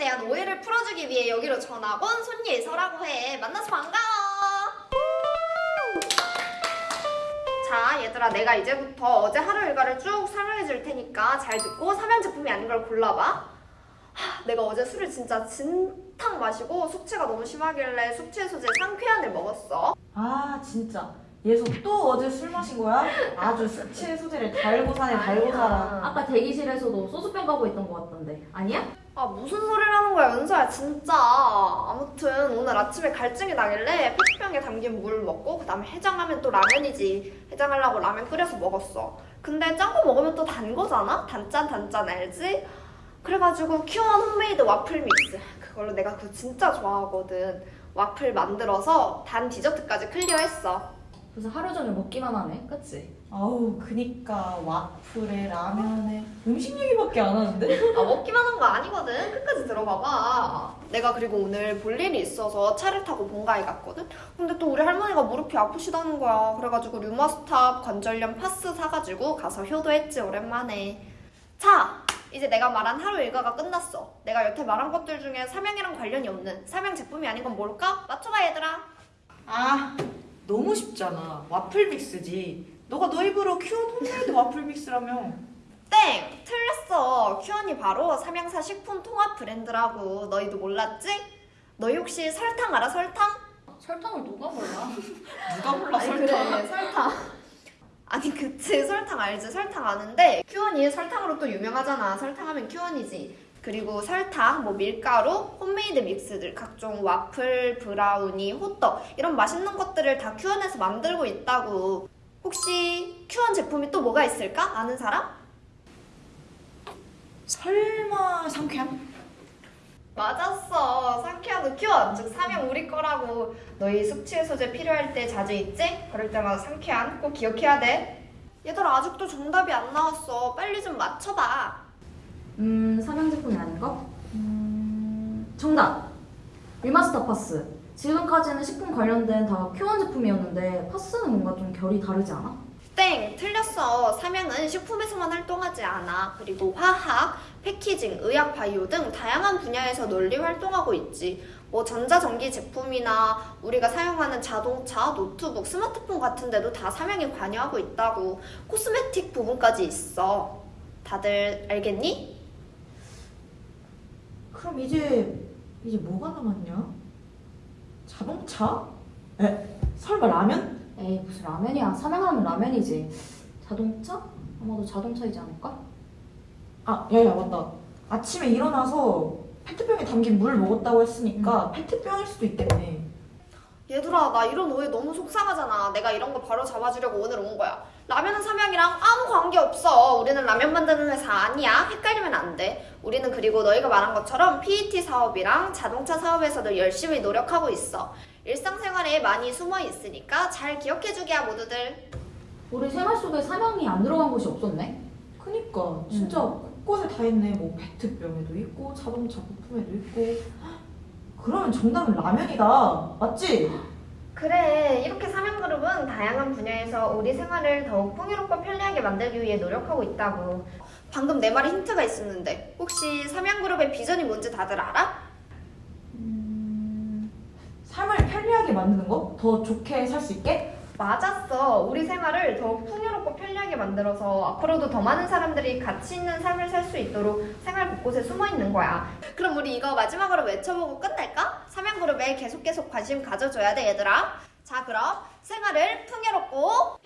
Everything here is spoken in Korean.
대한 오해를 풀어주기 위해 여기로 전학 온 손예서라고 해. 만나서 반가워. 자, 얘들아, 내가 이제부터 어제 하루 일과를 쭉 설명해 줄 테니까 잘 듣고 삼양 제품이 아닌 걸 골라봐. 하, 내가 어제 술을 진짜 진탕 마시고 숙취가 너무 심하길래 숙취 해소제 상쾌한을 먹었어. 아 진짜 예서 또 어제 술 마신 거야? 아주 숙취 해소제를 달고 사네 달고 살아. 아까 대기실에서도 소주병 가고 있던 것 같던데. 아니야? 아 무슨 소리를 하는 거야 은서야 진짜. 아무튼 오늘 아침에 갈증이 나길래 페트병에 담긴 물 먹고 그 다음에 해장하면 또 라면이지. 해장하려고 라면 끓여서 먹었어. 근데 짠 거 먹으면 또 단 거잖아? 단짠 단짠 알지? 그래가지고 큐원 홈메이드 와플 mix. 그걸로 내가 그거 진짜 좋아하거든. 와플 만들어서 단 디저트까지 clear했어 그래서 하루 종일 먹기만 하네. 그치? 아우 그니까 와플에 라면에 음식 얘기밖에 안 하는데? 아 먹기만 한 거 아니거든. 끝까지 들어봐봐. 내가 그리고 오늘 볼 일이 있어서 차를 타고 본가에 갔거든? 근데 또 우리 할머니가 무릎이 아프시다는 거야. 그래가지고 류마스탑 관절염 파스 사가지고 가서 효도했지 오랜만에. 자 이제 내가 말한 하루 일과가 끝났어. 내가 여태 말한 것들 중에 삼양이랑 관련이 없는 삼양 제품이 아닌 건 뭘까? 맞춰봐 얘들아. 아 너무 쉽잖아. 와플 mix지. 너가 너 입으로 큐온 홈메이드 와플 mix라며. 땡! 틀렸어. 큐원이 바로 삼양사 식품 통합 브랜드라고. 너희도 몰랐지? 너희 혹시 설탕 알아 설탕? 설탕을 누가 몰라? 누가 몰라 아니, 설탕 그래 설탕. 아니 그치. 설탕 알지. 설탕 아는데 큐원이 설탕으로 또 유명하잖아. 설탕하면 큐원이지 그리고 설탕, 뭐 밀가루, homemade mix들 각종 와플, 브라우니, 호떡 이런 맛있는 것들을 다 큐원에서 만들고 있다고 혹시 큐원 제품이 또 뭐가 있을까? 아는 사람? 설마 상쾌환? 맞았어 상쾌환 큐원 즉 삼양 우리 거라고 너희 숙취 해소제 필요할 때 자주 있지? 그럴 때마다 상쾌환 꼭 기억해야 돼 얘들아 아직도 정답이 안 나왔어 빨리 좀 맞춰봐 음 삼양 제품이 아닌 거? 음 정답! 류마스탑 파스 지금까지는 식품 관련된 다 큐원 제품이었는데 파스는 뭔가 좀 결이 다르지 않아? 땡 틀렸어 삼양은 식품에서만 활동하지 않아 그리고 화학, 패키징, 의학, 바이오 등 다양한 분야에서 널리 활동하고 있지 뭐 전자전기 제품이나 우리가 사용하는 자동차, 노트북, 스마트폰 같은 데도 다 삼양이 관여하고 있다고 코스메틱 부분까지 있어 다들 알겠니? 그럼 이제 이제 뭐가 남았냐? 자동차? 에? 설마 라면? 에이 무슨 라면이야 삼양하면 라면이지 자동차? 아마도 자동차이지 않을까? 아 야야 맞다 아침에 일어나서 페트병에 담긴 물 먹었다고 했으니까 페트병일 수도 있겠네 얘들아 나 이런 오해 너무 속상하잖아. 내가 이런 거 바로 잡아주려고 오늘 온 거야. 라면은 삼양이랑 아무 관계 없어. 우리는 라면 만드는 회사 아니야. 헷갈리면 안돼. 우리는 그리고 너희가 말한 것처럼 PET 사업이랑 자동차 사업에서도 열심히 노력하고 있어. 일상생활에 많이 숨어 있으니까 잘 기억해주기야 모두들. 우리 생활 속에 삼양이 안 들어간 곳이 없었네? 그니까. 진짜 곳곳에 다 있네. 뭐 페트병에도 있고 자동차 부품에도 있고 그러면 정답은 라면이다 맞지? 그래 이렇게 삼양그룹은 다양한 분야에서 우리 생활을 더욱 풍요롭고 편리하게 만들기 위해 노력하고 있다고 방금 내 말에 힌트가 있었는데 혹시 삼양그룹의 비전이 뭔지 다들 알아? 음... 삶을 편리하게 만드는 거? 더 좋게 살 수 있게? 맞았어. 우리 생활을 더욱 풍요롭고 편리하게 만들어서 앞으로도 더 많은 사람들이 가치 있는 삶을 살 수 있도록 생활 곳곳에 숨어 있는 거야. 그럼 우리 이거 마지막으로 외쳐보고 끝낼까? 삼양그룹에 계속 계속 관심 가져줘야 돼, 얘들아. 자, 그럼 생활을 풍요롭고!